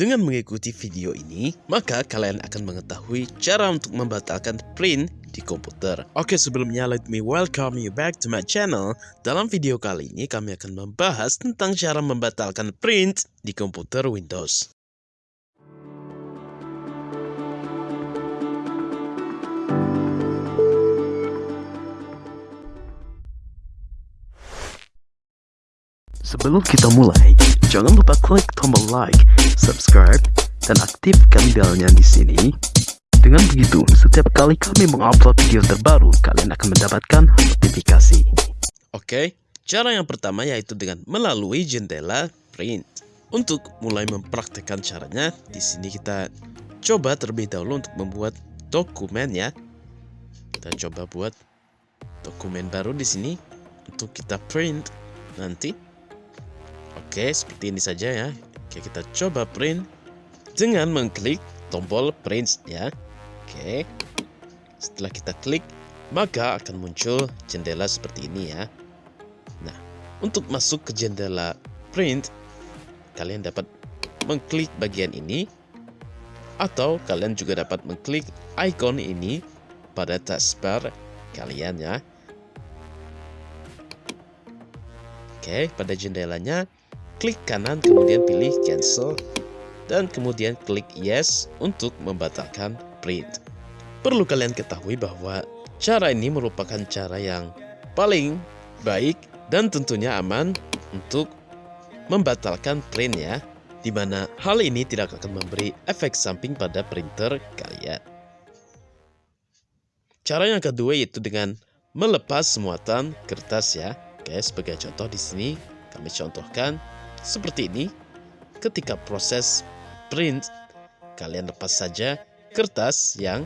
Dengan mengikuti video ini, maka kalian akan mengetahui cara untuk membatalkan print di komputer. Oke, sebelumnya let me welcome you back to my channel. Dalam video kali ini kami akan membahas tentang cara membatalkan print di komputer Windows. Sebelum kita mulai, jangan lupa klik tombol like, subscribe, dan aktifkan belnya di sini. Dengan begitu, setiap kali kami mengupload video terbaru, kalian akan mendapatkan notifikasi. Oke, cara yang pertama yaitu dengan melalui jendela print. Untuk mulai mempraktekkan caranya, di sini kita coba terlebih dahulu untuk membuat dokumen ya. Kita coba buat dokumen baru di sini untuk kita print nanti. Oke, seperti ini saja ya. Oke, kita coba print dengan mengklik tombol print ya. Oke. Setelah kita klik, maka akan muncul jendela seperti ini ya. Nah, untuk masuk ke jendela print, kalian dapat mengklik bagian ini atau kalian juga dapat mengklik icon ini pada taskbar kalian ya. Oke, pada jendelanya klik kanan kemudian pilih cancel dan kemudian klik yes untuk membatalkan print. Perlu kalian ketahui bahwa cara ini merupakan cara yang paling baik dan tentunya aman untuk membatalkan print ya, di mana hal ini tidak akan memberi efek samping pada printer kalian. Cara yang kedua yaitu dengan melepas muatan kertas ya. Oke, sebagai contoh di sini kami contohkan seperti ini, ketika proses print, kalian lepas saja kertas yang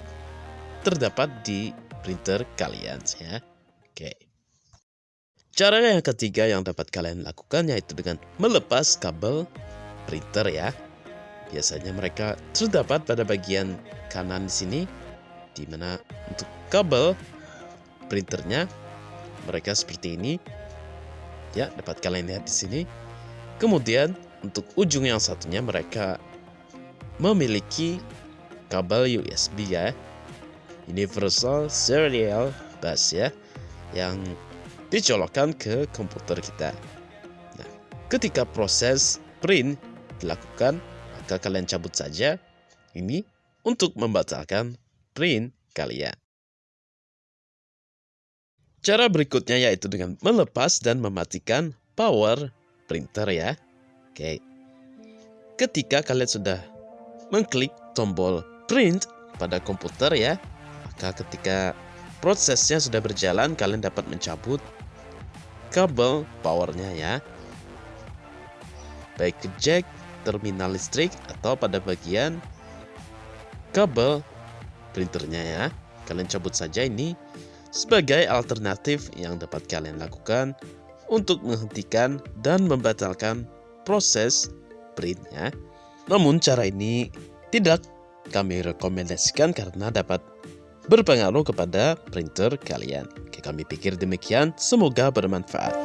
terdapat di printer kalian ya. Oke. Cara yang ketiga yang dapat kalian lakukan yaitu dengan melepas kabel printer ya. Biasanya mereka terdapat pada bagian kanan di sini di mana untuk kabel printernya mereka seperti ini. Ya, dapat kalian lihat di sini. Kemudian untuk ujung yang satunya mereka memiliki kabel USB ya. Universal Serial Bus ya yang dicolokkan ke komputer kita. Nah ketika proses print dilakukan maka kalian cabut saja ini untuk membatalkan print kalian. Cara berikutnya yaitu dengan melepas dan mematikan power printer ya. Oke. Ketika kalian sudah mengklik tombol print pada komputer ya, maka ketika prosesnya sudah berjalan kalian dapat mencabut kabel powernya ya. Baik ke jack, terminal listrik atau pada bagian kabel printernya ya. Kalian cabut saja ini sebagai alternatif yang dapat kalian lakukan untuk menghentikan dan membatalkan proses printnya. Namun cara ini tidak kami rekomendasikan karena dapat berpengaruh kepada printer kalian. Kami pikir demikian, semoga bermanfaat.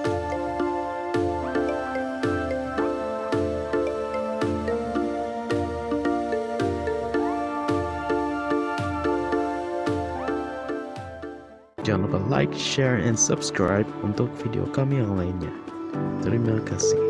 Jangan lupa like, share, and subscribe untuk video kami yang lainnya. Terima kasih.